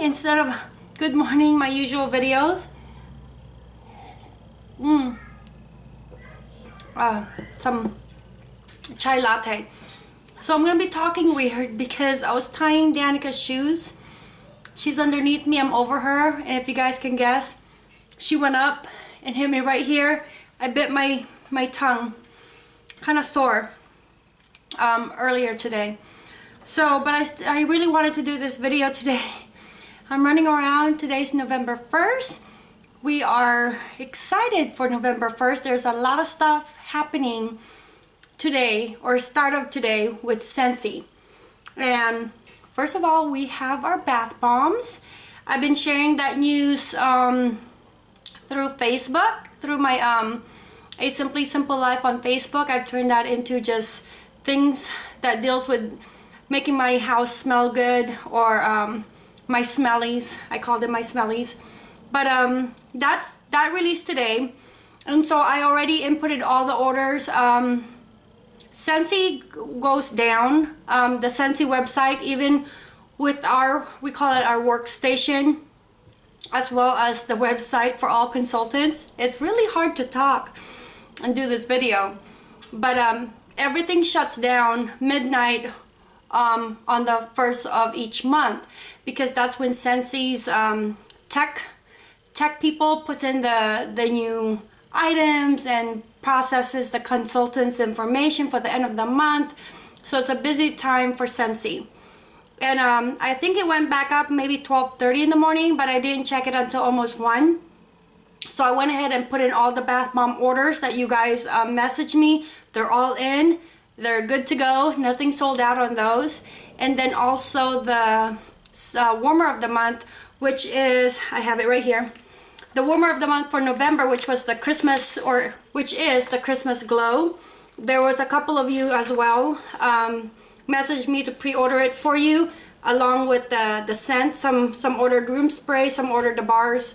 instead of good morning, my usual videos. Mmm. Uh, some chai latte. So I'm gonna be talking weird because I was tying Danica's shoes. She's underneath me, I'm over her, and if you guys can guess, she went up and hit me right here. I bit my, my tongue, kind of sore, um, earlier today. So, but I, I really wanted to do this video today. I'm running around, today's November 1st. We are excited for November 1st. There's a lot of stuff happening today or start of today with Scentsy. And first of all, we have our bath bombs. I've been sharing that news um, through Facebook, through my um, A Simply Simple Life on Facebook. I've turned that into just things that deals with making my house smell good or um, my smellies. I call them my smellies. But um, that's that released today. And so I already inputted all the orders. Um, Scentsy goes down. Um, the Scentsy website, even with our, we call it our workstation, as well as the website for all consultants. It's really hard to talk and do this video. But um, everything shuts down midnight um, on the first of each month because that's when Scentsy's um, tech tech people put in the, the new items and processes the consultant's information for the end of the month. So it's a busy time for Scentsy. And um, I think it went back up maybe 12.30 in the morning, but I didn't check it until almost 1. So I went ahead and put in all the bath bomb orders that you guys uh, messaged me. They're all in. They're good to go. Nothing sold out on those. And then also the uh, warmer of the month, which is, I have it right here the warmer of the month for November, which was the Christmas, or which is the Christmas Glow. There was a couple of you as well um, messaged me to pre-order it for you, along with the, the scent. Some, some ordered room spray, some ordered the bars.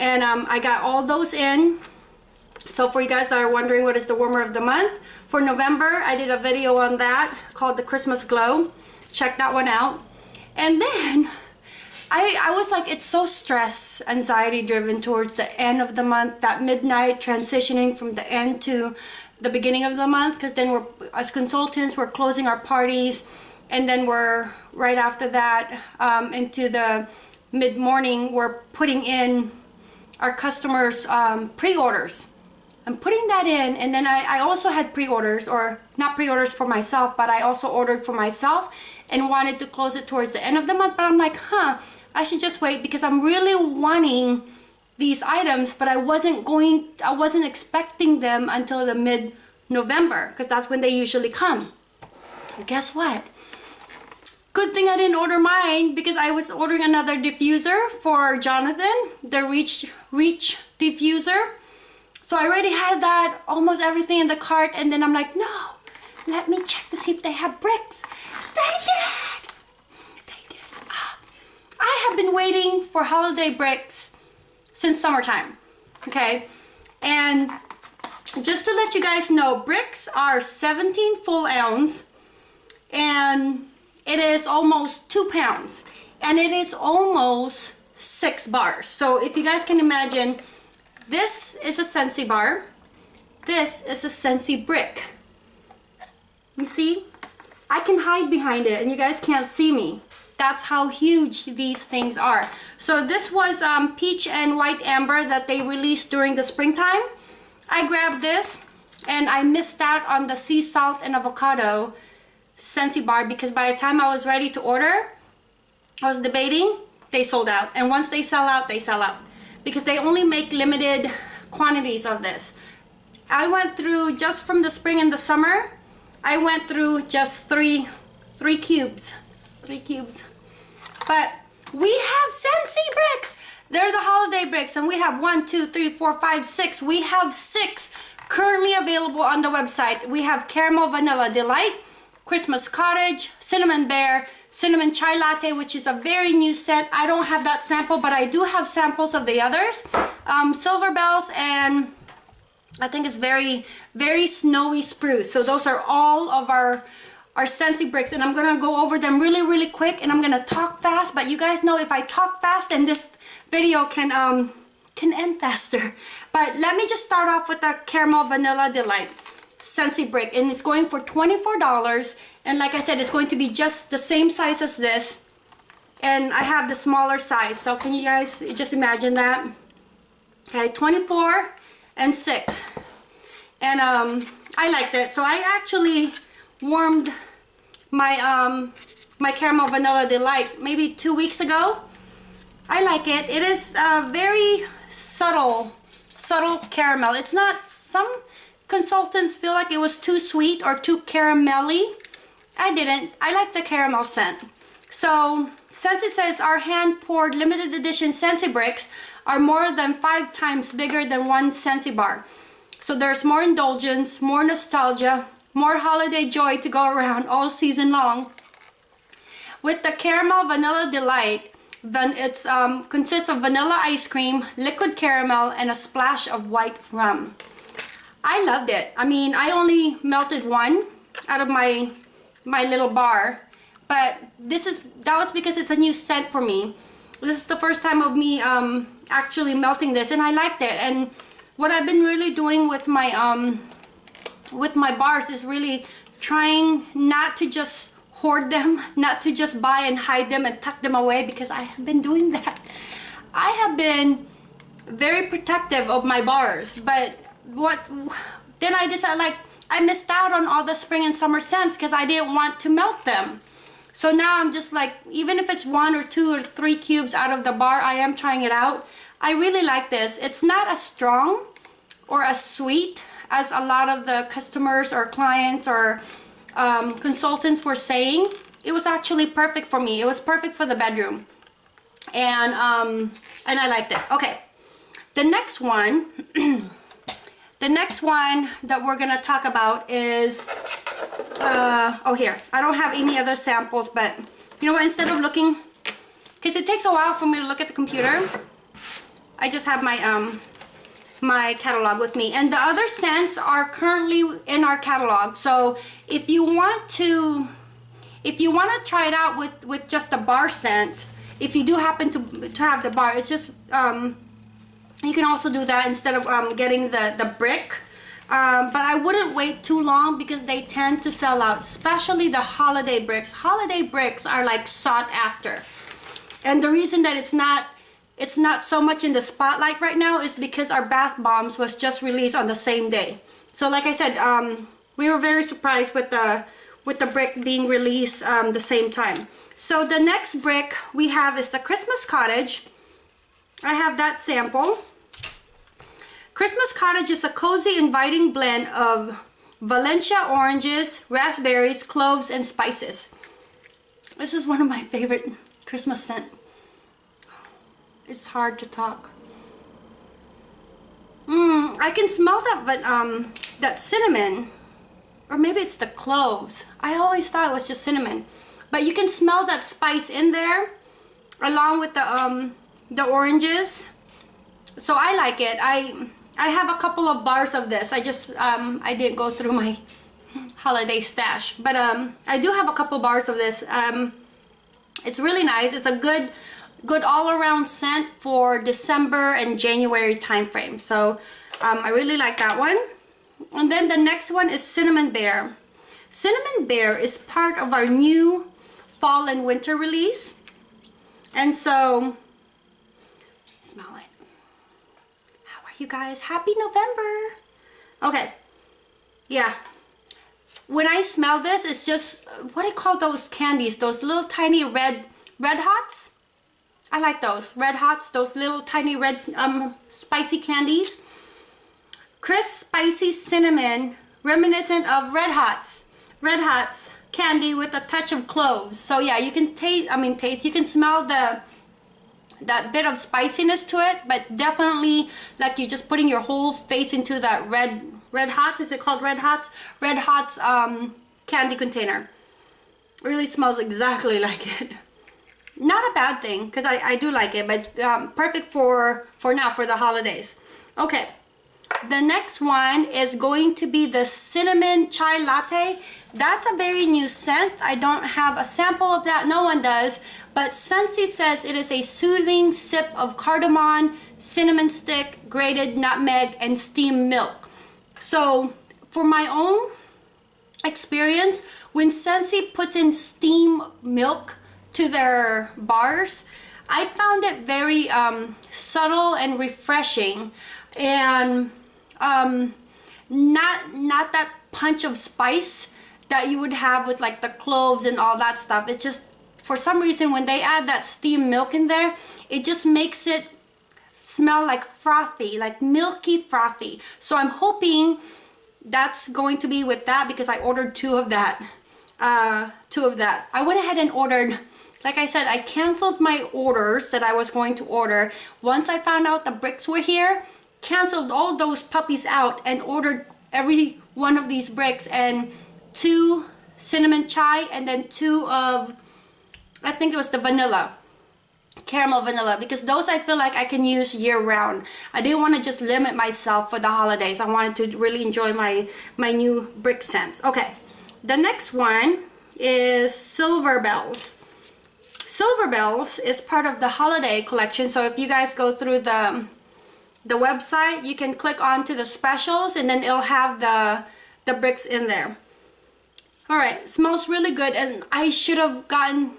And um, I got all those in. So for you guys that are wondering what is the warmer of the month, for November, I did a video on that called the Christmas Glow. Check that one out. And then I, I was like, it's so stress, anxiety driven towards the end of the month, that midnight transitioning from the end to the beginning of the month because then we're, as consultants, we're closing our parties and then we're right after that um, into the mid-morning, we're putting in our customers um, pre-orders. I'm putting that in and then I, I also had pre-orders or not pre-orders for myself but I also ordered for myself and wanted to close it towards the end of the month but I'm like huh I should just wait because I'm really wanting these items, but I wasn't going, I wasn't expecting them until the mid-November because that's when they usually come. And guess what? Good thing I didn't order mine because I was ordering another diffuser for Jonathan, the Reach, Reach diffuser. So I already had that, almost everything in the cart, and then I'm like, no, let me check to see if they have bricks. They did! They did. Oh, I have been waiting for holiday bricks since summertime, okay? And just to let you guys know, bricks are 17 full ounce and it is almost two pounds and it is almost six bars. So if you guys can imagine, this is a Scentsy bar, this is a Scentsy brick. You see? I can hide behind it and you guys can't see me that's how huge these things are. So this was um, peach and white amber that they released during the springtime. I grabbed this and I missed out on the sea salt and avocado Scentsy bar because by the time I was ready to order, I was debating, they sold out. And once they sell out, they sell out. Because they only make limited quantities of this. I went through, just from the spring and the summer, I went through just three, three cubes. Three cubes. But we have Scentsy bricks. They're the holiday bricks and we have one, two, three, four, five, six. We have six currently available on the website. We have Caramel Vanilla Delight, Christmas Cottage, Cinnamon Bear, Cinnamon Chai Latte, which is a very new set. I don't have that sample, but I do have samples of the others. Um, Silver Bells and I think it's very, very snowy spruce. So those are all of our our Scentsy bricks and I'm gonna go over them really really quick and I'm gonna talk fast but you guys know if I talk fast and this video can um can end faster but let me just start off with the caramel vanilla delight Scentsy brick and it's going for $24 and like I said it's going to be just the same size as this and I have the smaller size so can you guys just imagine that? Okay 24 and 6 and um I liked it so I actually warmed my um my caramel vanilla delight maybe two weeks ago. I like it. It is a very subtle subtle caramel. It's not some consultants feel like it was too sweet or too caramelly I didn't I like the caramel scent so Scentsy says our hand poured limited edition Scentsy bricks are more than five times bigger than one Scentsy bar so there's more indulgence more nostalgia more holiday joy to go around all season long. With the Caramel Vanilla Delight, then it um, consists of vanilla ice cream, liquid caramel, and a splash of white rum. I loved it. I mean, I only melted one out of my my little bar, but this is that was because it's a new scent for me. This is the first time of me um, actually melting this, and I liked it. And what I've been really doing with my um, with my bars is really trying not to just hoard them, not to just buy and hide them and tuck them away because I have been doing that. I have been very protective of my bars, but what then I decided like I missed out on all the spring and summer scents because I didn't want to melt them. So now I'm just like, even if it's one or two or three cubes out of the bar, I am trying it out. I really like this. It's not as strong or as sweet as a lot of the customers or clients or um, consultants were saying, it was actually perfect for me. It was perfect for the bedroom. And, um, and I liked it. Okay, the next one, the next one that we're gonna talk about is, uh, oh here, I don't have any other samples, but you know what, instead of looking, because it takes a while for me to look at the computer, I just have my um, my catalog with me. And the other scents are currently in our catalog. So if you want to if you want to try it out with with just the bar scent if you do happen to to have the bar it's just um, you can also do that instead of um, getting the the brick um, but I wouldn't wait too long because they tend to sell out especially the holiday bricks holiday bricks are like sought after and the reason that it's not it's not so much in the spotlight right now is because our bath bombs was just released on the same day. So like I said, um, we were very surprised with the with the brick being released um, the same time. So the next brick we have is the Christmas Cottage. I have that sample. Christmas Cottage is a cozy, inviting blend of Valencia oranges, raspberries, cloves, and spices. This is one of my favorite Christmas scent. It's hard to talk. Mmm, I can smell that, but um, that cinnamon, or maybe it's the cloves. I always thought it was just cinnamon, but you can smell that spice in there, along with the um, the oranges. So I like it. I I have a couple of bars of this. I just um, I didn't go through my holiday stash, but um, I do have a couple bars of this. Um, it's really nice. It's a good good all-around scent for December and January time frame. So um, I really like that one. And then the next one is Cinnamon Bear. Cinnamon Bear is part of our new fall and winter release. And so, smell it. You guys? Happy November. Okay, yeah. When I smell this, it's just, what do you call those candies? Those little tiny red, red hots? I like those. Red Hots, those little tiny red um, spicy candies. Crisp, spicy cinnamon, reminiscent of Red Hots. Red Hots candy with a touch of cloves. So yeah, you can taste, I mean taste, you can smell the that bit of spiciness to it, but definitely like you're just putting your whole face into that red red hot, is it called red hot? Red hots um, candy container. really smells exactly like it not a bad thing because I, I do like it but um, perfect for for now for the holidays okay the next one is going to be the cinnamon chai latte. That's a very new scent. I don't have a sample of that. No one does. But Scentsy says it is a soothing sip of cardamom cinnamon stick grated nutmeg and steamed milk. So for my own experience when Scentsy puts in steam milk to their bars I found it very um, subtle and refreshing. And um, not not that punch of spice that you would have with like the cloves and all that stuff. It's just for some reason when they add that steamed milk in there it just makes it smell like frothy like milky frothy. So I'm hoping that's going to be with that because I ordered two of that. Uh, two of that. I went ahead and ordered like I said I canceled my orders that I was going to order. Once I found out the bricks were here canceled all those puppies out and ordered every one of these bricks and two cinnamon chai and then two of I think it was the vanilla caramel vanilla because those I feel like I can use year round I didn't want to just limit myself for the holidays. I wanted to really enjoy my my new brick scents. Okay the next one is silver bells. Silver bells is part of the holiday collection so if you guys go through the the website you can click onto the specials and then it'll have the the bricks in there. All right smells really good and I should have gotten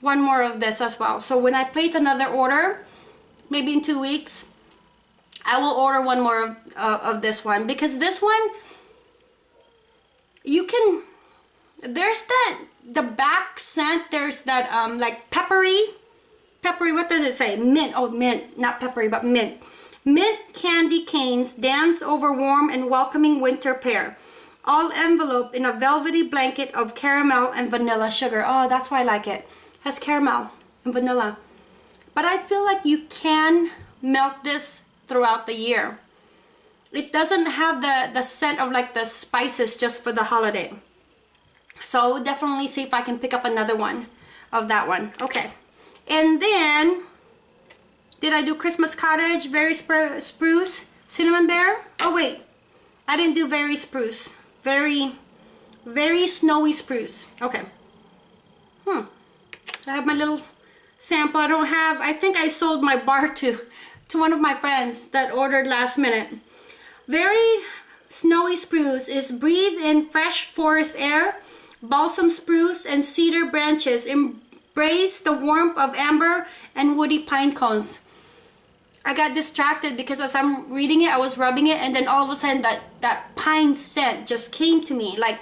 one more of this as well. So when I place another order maybe in two weeks I will order one more of, uh, of this one. Because this one you can there's that the back scent there's that um like peppery peppery what does it say? Mint oh mint not peppery but mint mint candy canes dance over warm and welcoming winter pear all enveloped in a velvety blanket of caramel and vanilla sugar oh that's why I like it has caramel and vanilla. But I feel like you can melt this throughout the year. It doesn't have the, the scent of like the spices just for the holiday. So definitely see if I can pick up another one of that one. Okay. And then, did I do Christmas Cottage, Very Spruce, Cinnamon Bear? Oh wait, I didn't do Very Spruce. Very, very snowy spruce. Okay. Hmm. I have my little sample. I don't have, I think I sold my bar to, to one of my friends that ordered last minute. Very snowy spruce is breathe in fresh forest air, balsam spruce and cedar branches embrace the warmth of amber and woody pine cones. I got distracted because as I'm reading it, I was rubbing it and then all of a sudden that, that pine scent just came to me like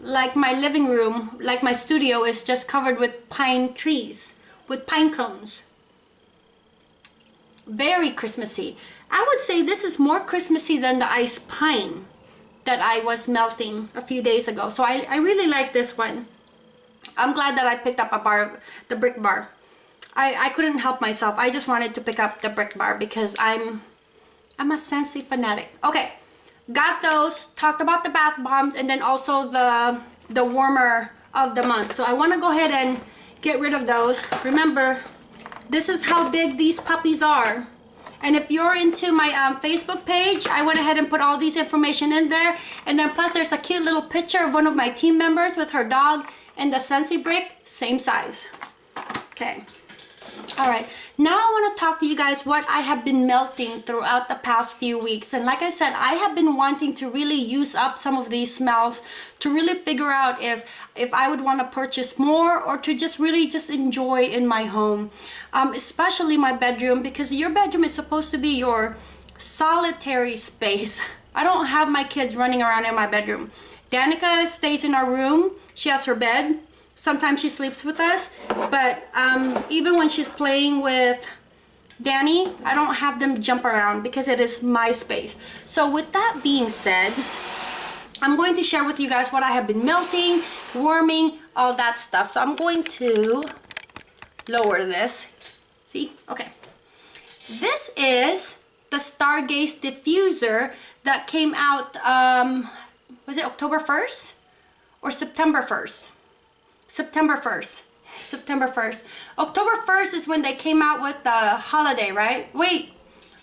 like my living room, like my studio is just covered with pine trees, with pine cones. Very Christmassy. I would say this is more Christmassy than the ice pine that I was melting a few days ago. So I, I really like this one. I'm glad that I picked up a bar, of the brick bar. I, I couldn't help myself. I just wanted to pick up the brick bar because I'm I'm a Scentsy fanatic. Okay, got those talked about the bath bombs and then also the the warmer of the month. So I want to go ahead and get rid of those. Remember this is how big these puppies are. And if you're into my um, Facebook page I went ahead and put all these information in there. And then plus there's a cute little picture of one of my team members with her dog and the Scentsy brick same size. Okay all right. Now I want to talk to you guys what I have been melting throughout the past few weeks. And like I said I have been wanting to really use up some of these smells to really figure out if if I would want to purchase more or to just really just enjoy in my home um, especially my bedroom because your bedroom is supposed to be your solitary space. I don't have my kids running around in my bedroom. Danica stays in our room. She has her bed sometimes she sleeps with us but um, even when she's playing with Danny I don't have them jump around because it is my space. So with that being said I'm going to share with you guys what I have been melting warming all that stuff. So I'm going to lower this. See? Okay. This is the Stargaze diffuser that came out um, was it October 1st or September 1st September 1st. September 1st. October 1st is when they came out with the holiday, right? Wait,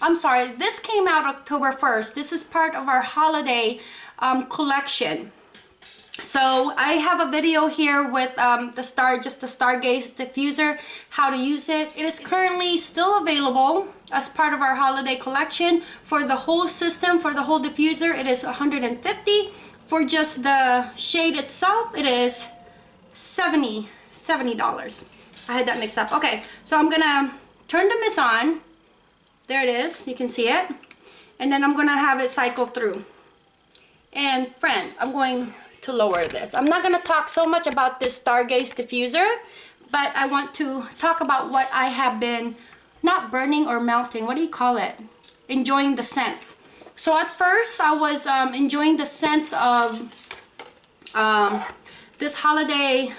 I'm sorry, this came out October 1st. This is part of our holiday um, collection. So I have a video here with um, the star, just the Stargaze diffuser, how to use it. It is currently still available as part of our holiday collection. For the whole system, for the whole diffuser, it is 150. For just the shade itself, it is 70 $70. I had that mixed up. Okay, so I'm gonna turn the mist on. There it is, you can see it. And then I'm gonna have it cycle through. And friends, I'm going to lower this. I'm not gonna talk so much about this Stargaze diffuser, but I want to talk about what I have been, not burning or melting, what do you call it? Enjoying the scents. So at first I was um, enjoying the scents of um, this holiday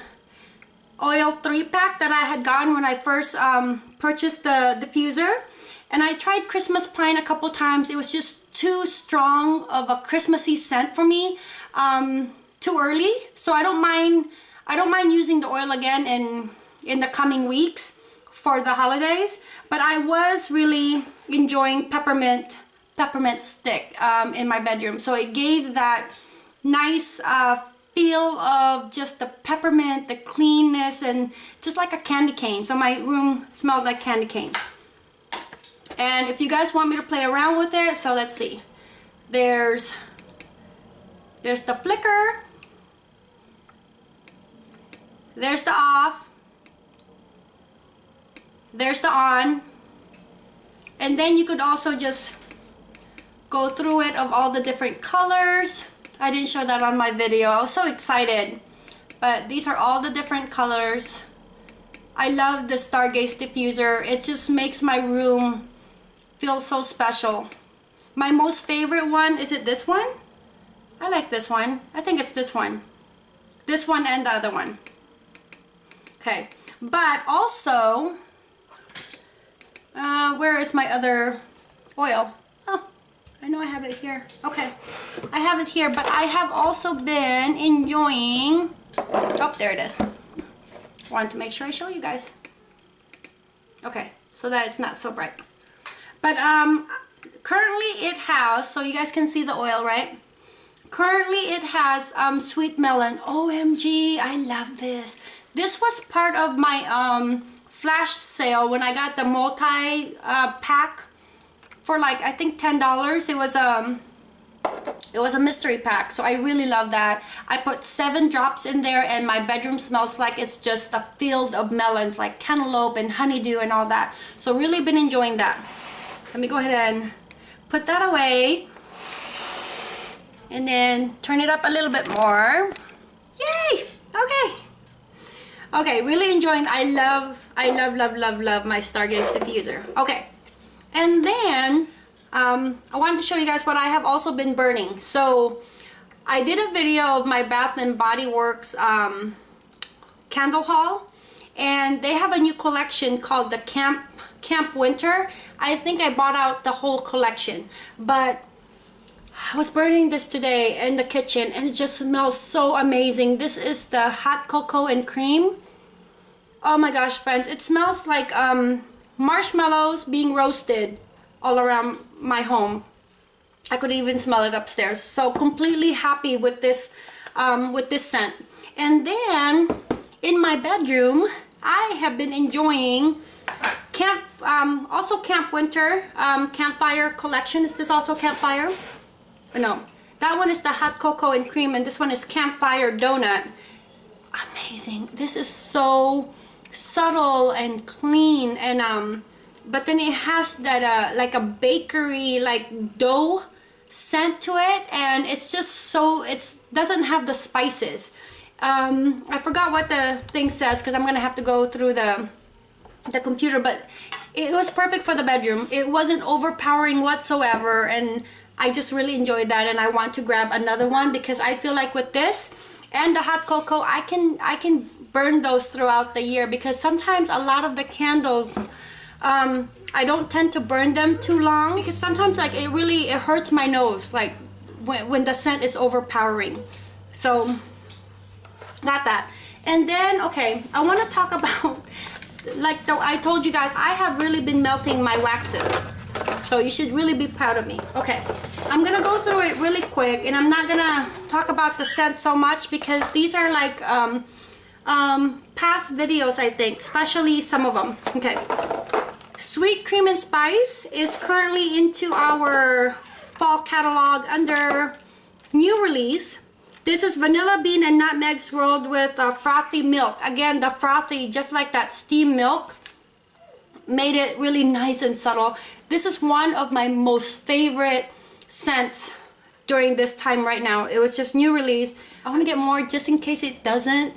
oil three pack that I had gotten when I first um, purchased the diffuser and I tried Christmas Pine a couple times. It was just too strong of a Christmassy scent for me um, too early. So I don't mind I don't mind using the oil again in in the coming weeks for the holidays. But I was really enjoying peppermint peppermint stick um, in my bedroom. So it gave that nice uh, feel of just the peppermint, the cleanness, and just like a candy cane. So my room smells like candy cane. And if you guys want me to play around with it, so let's see. There's, there's the flicker. There's the off. There's the on. And then you could also just go through it of all the different colors I didn't show that on my video. I was so excited. But these are all the different colors. I love the Stargaze diffuser. It just makes my room feel so special. My most favorite one, is it this one? I like this one. I think it's this one. This one and the other one. Okay. But also, uh, where is my other oil? I know I have it here. Okay. I have it here, but I have also been enjoying... Oh, there it is. Wanted to make sure I show you guys. Okay, so that it's not so bright. But um, currently it has, so you guys can see the oil, right? Currently it has um, sweet melon. OMG, I love this. This was part of my um, flash sale when I got the multi uh, pack for like I think ten dollars it was um it was a mystery pack so I really love that. I put seven drops in there and my bedroom smells like it's just a field of melons like cantaloupe and honeydew and all that. So really been enjoying that. Let me go ahead and put that away and then turn it up a little bit more. Yay! Okay. Okay really enjoying I love I love love love love my Stargaze diffuser. Okay and then um, I wanted to show you guys what I have also been burning. So I did a video of my Bath and Body Works um, candle haul and they have a new collection called the Camp Camp Winter. I think I bought out the whole collection but I was burning this today in the kitchen and it just smells so amazing. This is the hot cocoa and cream. Oh my gosh friends, it smells like um, marshmallows being roasted all around my home. I could even smell it upstairs. So completely happy with this um, with this scent. And then in my bedroom, I have been enjoying camp um, also Camp Winter um, campfire collection. Is this also campfire? No, that one is the hot cocoa and cream, and this one is campfire donut. Amazing. This is so subtle and clean and um but then it has that uh like a bakery like dough scent to it and it's just so it doesn't have the spices. Um i forgot what the thing says because i'm gonna have to go through the the computer but it was perfect for the bedroom. It wasn't overpowering whatsoever and i just really enjoyed that and i want to grab another one because i feel like with this and the hot cocoa i can i can burn those throughout the year because sometimes a lot of the candles um, I don't tend to burn them too long because sometimes like it really it hurts my nose like when, when the scent is overpowering. So got that. And then okay I want to talk about like I told you guys I have really been melting my waxes. So you should really be proud of me. Okay, I'm gonna go through it really quick and I'm not gonna talk about the scent so much because these are like um, um, past videos I think, especially some of them. Okay, Sweet Cream and Spice is currently into our fall catalog under new release. This is Vanilla Bean and Nutmeg swirled with uh, frothy milk. Again, the frothy, just like that steam milk, made it really nice and subtle. This is one of my most favorite scents during this time right now. It was just new release. I want to get more just in case it doesn't.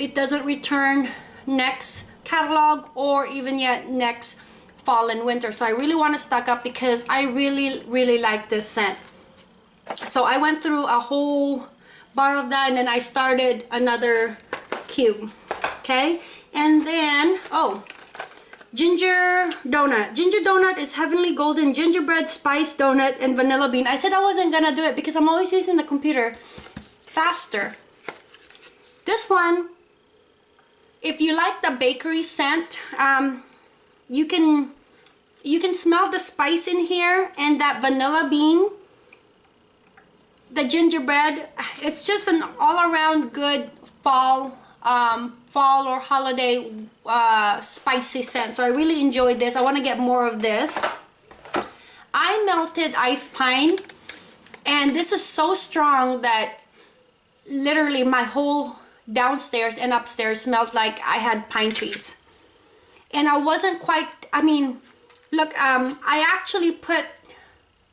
It doesn't return next catalog or even yet next fall and winter. So I really want to stock up because I really, really like this scent. So I went through a whole bar of that and then I started another cube. Okay. And then, oh, ginger donut. Ginger donut is heavenly golden gingerbread spice donut and vanilla bean. I said I wasn't gonna do it because I'm always using the computer faster. This one, if you like the bakery scent, um, you can you can smell the spice in here and that vanilla bean. The gingerbread it's just an all-around good fall um, fall or holiday uh, spicy scent. So I really enjoyed this. I want to get more of this. I melted ice pine and this is so strong that literally my whole downstairs and upstairs smelled like I had pine trees. And I wasn't quite I mean look um, I actually put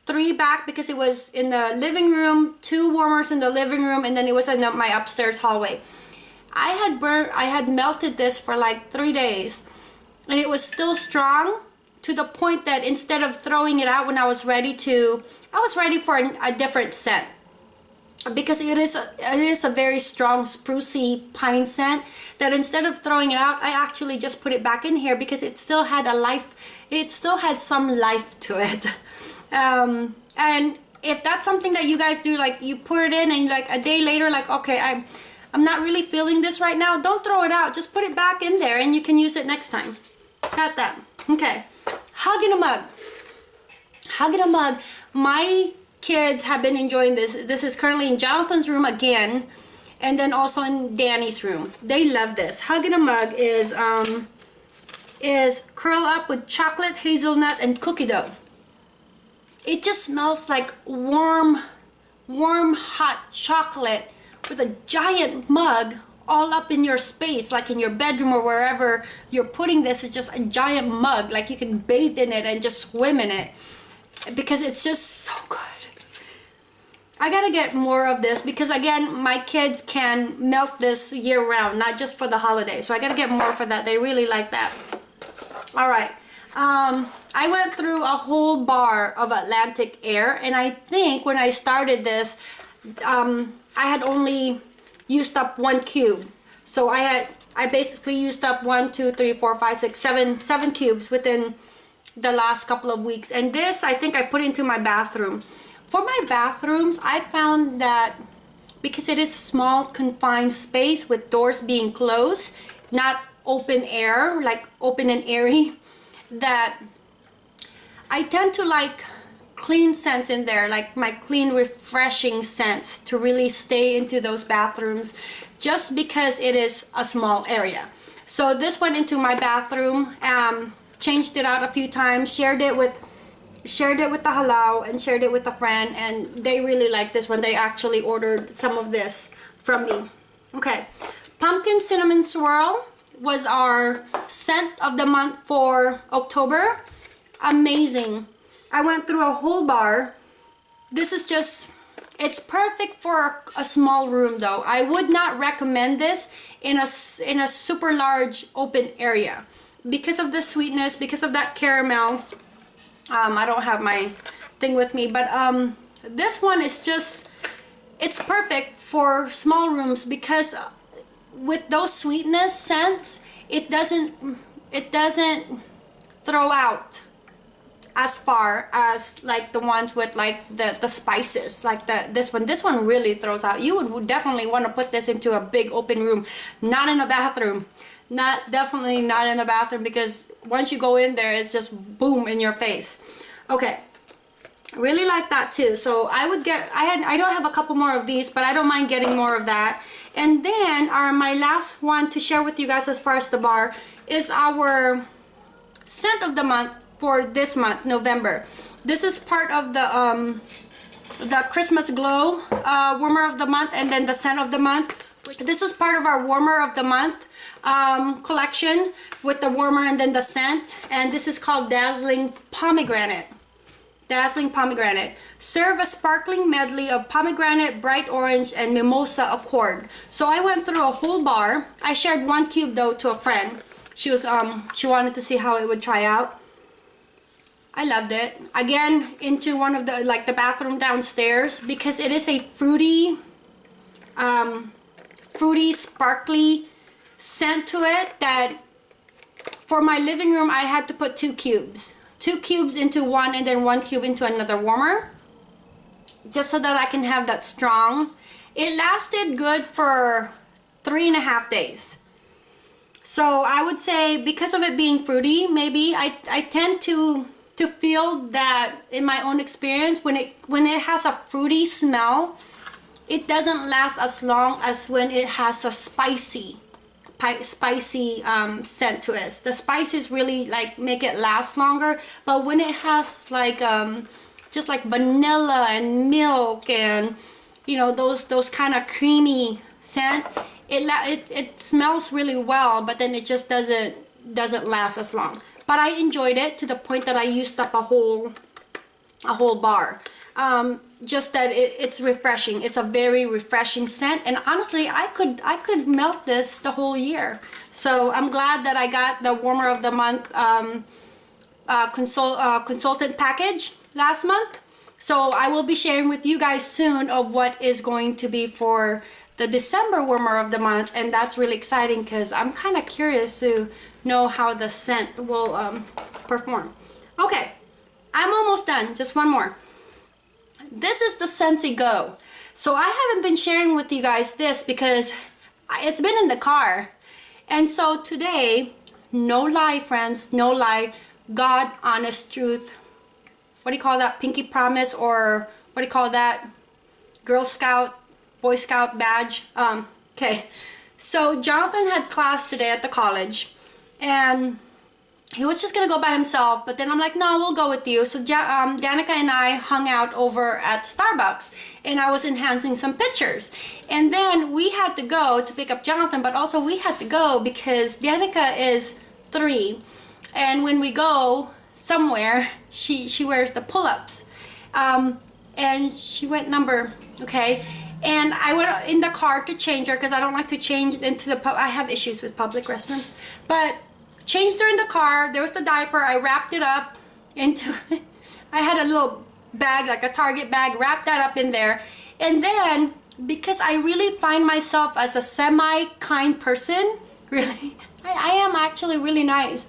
three back because it was in the living room two warmers in the living room and then it was in my upstairs hallway. I had burnt I had melted this for like three days and it was still strong to the point that instead of throwing it out when I was ready to I was ready for a different scent because it is a, it is a very strong sprucey pine scent that instead of throwing it out I actually just put it back in here because it still had a life it still had some life to it. Um, and if that's something that you guys do like you put it in and like a day later like okay I'm I'm not really feeling this right now don't throw it out. Just put it back in there and you can use it next time. Got that. Okay. Hug in a mug. Hug in a mug. My kids have been enjoying this. This is currently in Jonathan's room again, and then also in Danny's room. They love this. Hug in a Mug is um, is curl up with chocolate, hazelnut, and cookie dough. It just smells like warm, warm, hot chocolate with a giant mug all up in your space, like in your bedroom or wherever you're putting this. It's just a giant mug, like you can bathe in it and just swim in it because it's just so good. I gotta get more of this because again my kids can melt this year round not just for the holiday so I gotta get more for that. They really like that. All right. Um, I went through a whole bar of Atlantic Air and I think when I started this um, I had only used up one cube. So I had I basically used up one two three four five six seven seven cubes within the last couple of weeks. And this I think I put into my bathroom for my bathrooms, I found that because it is a small confined space with doors being closed, not open air, like open and airy, that I tend to like clean scents in there, like my clean refreshing scents to really stay into those bathrooms just because it is a small area. So this went into my bathroom, um, changed it out a few times, shared it with shared it with the halal and shared it with a friend and they really like this one. They actually ordered some of this from me. Okay. Pumpkin cinnamon swirl was our scent of the month for October. Amazing. I went through a whole bar. This is just it's perfect for a small room though. I would not recommend this in a in a super large open area. Because of the sweetness because of that caramel um, I don't have my thing with me but um, this one is just it's perfect for small rooms because with those sweetness scents it doesn't it doesn't throw out as far as like the ones with like the the spices like the this one. This one really throws out. You would, would definitely want to put this into a big open room not in a bathroom. Not definitely not in a bathroom because once you go in there it's just boom in your face. Okay, really like that too. So i would get i had i don't have a couple more of these but i don't mind getting more of that. And then our my last one to share with you guys as far as the bar is our scent of the month for this month november. This is part of the um the christmas glow uh warmer of the month and then the scent of the month this is part of our warmer of the month um, collection with the warmer and then the scent and this is called dazzling pomegranate Dazzling Pomegranate. Serve a sparkling medley of pomegranate, bright orange, and mimosa accord. So I went through a whole bar. I shared one cube though to a friend. She was um she wanted to see how it would try out. I loved it. Again, into one of the like the bathroom downstairs because it is a fruity um fruity sparkly scent to it that for my living room I had to put two cubes. Two cubes into one and then one cube into another warmer just so that I can have that strong. It lasted good for three and a half days. So I would say because of it being fruity maybe I, I tend to to feel that in my own experience when it when it has a fruity smell it doesn't last as long as when it has a spicy spicy um, scent to it. The spices really like make it last longer, but when it has like um, just like vanilla and milk and you know those those kind of creamy scent, it, it it smells really well, but then it just doesn't doesn't last as long. But I enjoyed it to the point that I used up a whole a whole bar. Um, just that it, it's refreshing. It's a very refreshing scent. And honestly I could I could melt this the whole year. So I'm glad that I got the warmer of the month um, uh, consult, uh, consultant package last month. So I will be sharing with you guys soon of what is going to be for the December warmer of the month. And that's really exciting because I'm kind of curious to know how the scent will um, perform. Okay I'm almost done. Just one more this is the Scentsy Go. So I haven't been sharing with you guys this because it's been in the car. And so today, no lie friends, no lie, God honest truth. What do you call that? Pinky promise or what do you call that? Girl Scout, Boy Scout badge. Um, okay. So Jonathan had class today at the college and he was just gonna go by himself but then I'm like no we'll go with you. So um, Danica and I hung out over at Starbucks and I was enhancing some pictures. And then we had to go to pick up Jonathan but also we had to go because Danica is three and when we go somewhere she she wears the pull-ups. Um, and she went number okay? And I went in the car to change her because I don't like to change into the pub I have issues with public restrooms. But changed her in the car. There was the diaper. I wrapped it up into, I had a little bag, like a Target bag, wrapped that up in there. And then, because I really find myself as a semi-kind person, really, I, I am actually really nice.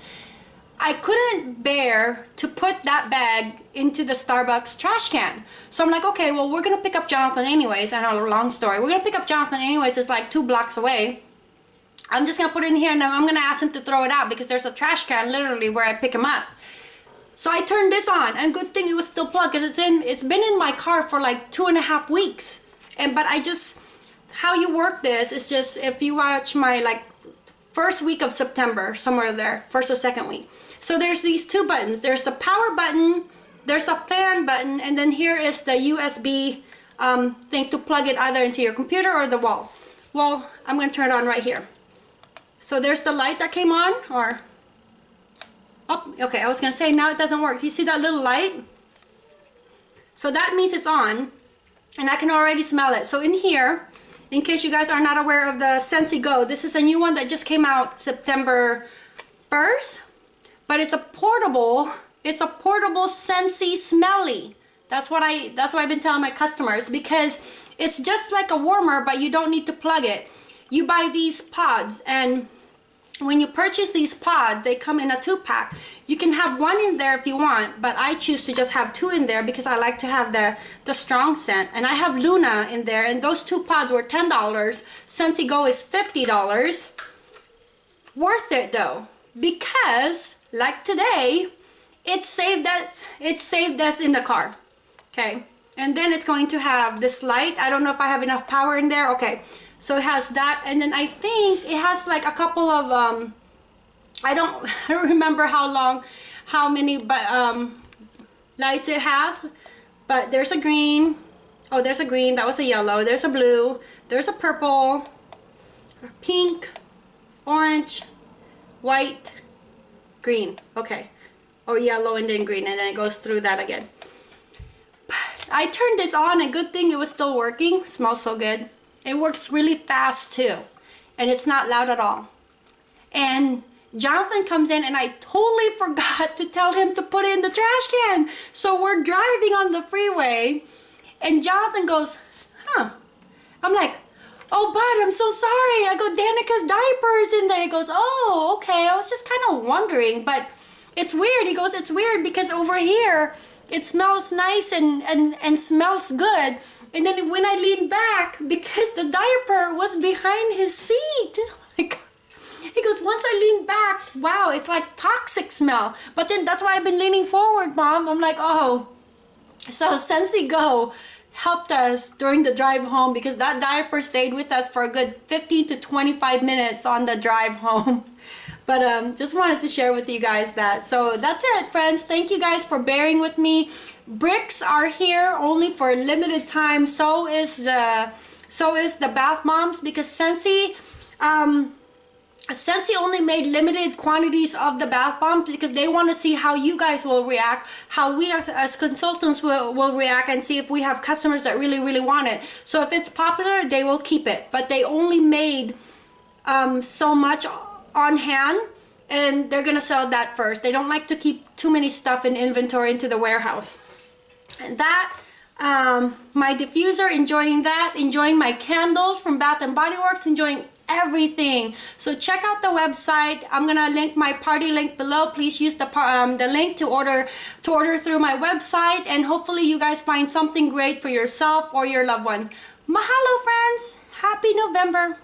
I couldn't bear to put that bag into the Starbucks trash can. So I'm like, okay, well, we're gonna pick up Jonathan anyways. I know, long story. We're gonna pick up Jonathan anyways. It's like two blocks away. I'm just gonna put it in here and I'm gonna ask him to throw it out because there's a trash can literally where I pick him up. So I turned this on and good thing it was still plugged because it's in it's been in my car for like two and a half weeks. And but I just how you work this is just if you watch my like first week of September, somewhere there, first or second week. So there's these two buttons. There's the power button, there's a fan button, and then here is the USB um, thing to plug it either into your computer or the wall. Well, I'm gonna turn it on right here. So there's the light that came on or? Oh okay I was gonna say now it doesn't work. You see that little light? So that means it's on and I can already smell it. So in here in case you guys are not aware of the Scentsy Go this is a new one that just came out September 1st but it's a portable it's a portable Scentsy smelly. That's what I that's what I've been telling my customers because it's just like a warmer but you don't need to plug it you buy these pods and when you purchase these pods they come in a two pack you can have one in there if you want but I choose to just have two in there because I like to have the the strong scent. And I have Luna in there and those two pods were $10 Scentsy Go is $50 worth it though because like today it saved us it saved us in the car okay? And then it's going to have this light. I don't know if I have enough power in there. Okay so it has that and then I think it has like a couple of um I don't remember how long how many but um lights it has. But there's a green. Oh there's a green. That was a yellow. There's a blue. There's a purple pink orange white green. Okay. Or yellow and then green and then it goes through that again. I turned this on and good thing it was still working. Smells so good it works really fast too and it's not loud at all. And Jonathan comes in and I totally forgot to tell him to put it in the trash can. So we're driving on the freeway and Jonathan goes huh. I'm like oh bud I'm so sorry. I go Danica's diapers in there. He goes oh okay. I was just kind of wondering but it's weird. He goes it's weird because over here it smells nice and and and smells good and then when I leaned back because the diaper was behind his seat like he goes once I lean back wow it's like toxic smell. But then that's why I've been leaning forward mom. I'm like oh. So Scentsy Go helped us during the drive home because that diaper stayed with us for a good 15 to 25 minutes on the drive home. But um, just wanted to share with you guys that. So that's it, friends. Thank you guys for bearing with me. Bricks are here only for a limited time. So is the so is the Bath bombs because Scentsy um, Scentsy only made limited quantities of the bath bombs because they want to see how you guys will react, how we as consultants will, will react and see if we have customers that really, really want it. So if it's popular, they will keep it. But they only made um, so much on hand and they're to sell that first. They don't like to keep too many stuff in inventory into the warehouse. And that um, my diffuser, enjoying that, enjoying my candles from Bath and Body Works, enjoying everything. So check out the website. I'm gonna link my party link below. Please use the um, the link to order to order through my website, and hopefully you guys find something great for yourself or your loved ones. Mahalo, friends! Happy November!